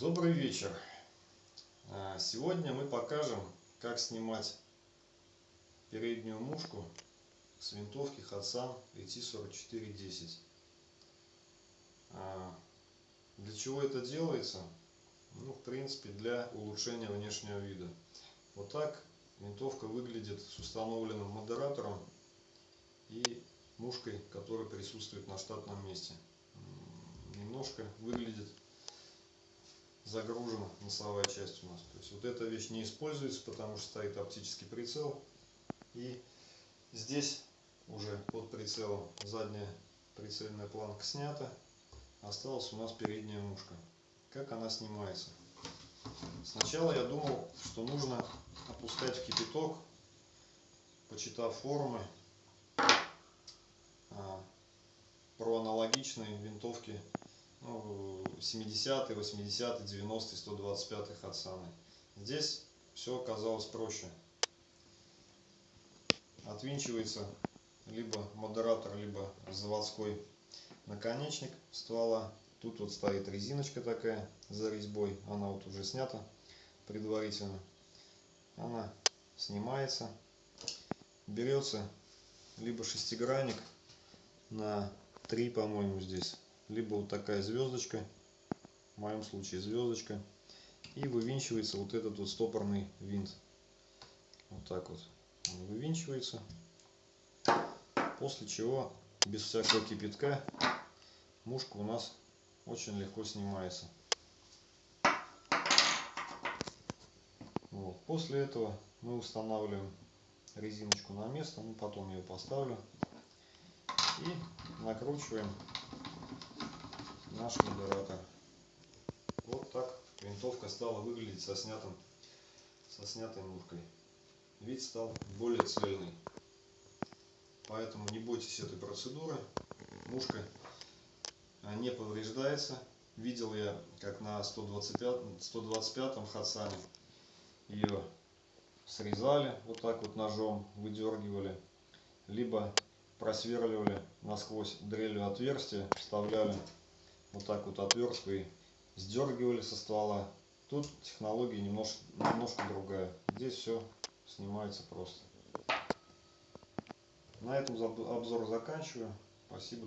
вечер. А, Сегодня мы покажем, как снимать переднюю мушку с винтовки Hatsan ET4410. А, Для чего это делается? Ну, в принципе, для улучшения внешнего вида. Вот так винтовка выглядит с установленным модератором и мушкой, которая присутствует на штатном месте. Немножко выглядит загружена носовая часть у нас. То есть вот эта вещь не используется, потому что стоит оптический прицел. И здесь уже под прицелом задняя прицельная планка снята. Осталась у нас передняя мушка. Как она снимается? Сначала я думал, что нужно опускать в кипяток, почитав форумы а, про аналогичные винтовки ну, 70 80 90 125 Хатсаны. Здесь все оказалось проще. Отвинчивается либо модератор, либо заводской наконечник ствола. Тут вот стоит резиночка такая за резьбой. Она вот уже снята предварительно. Она снимается. Берется либо шестигранник на 3, по-моему, здесь. Либо вот такая звездочка. В моем случае звездочка. И вывинчивается вот этот вот стопорный винт. Вот так вот он вывинчивается. После чего без всякого кипятка мушка у нас очень легко снимается. Вот. После этого мы устанавливаем резиночку на место, ну потом ее поставлю и накручиваем наш модератор. Вот так винтовка стала выглядеть со снятым, со снятой мушкой. Вид стал более цельный. Поэтому не бойтесь этой процедуры. Мушка а, не повреждается. Видел я, как на 125, 125 Хатсане ее срезали вот так вот ножом, выдергивали. Либо просверливали насквозь дрелью отверстие, вставляли вот так вот отверстку и сдергивали со ствола. Тут технология немножко, немножко другая. Здесь все снимается просто. На этом обзор заканчиваю. Спасибо.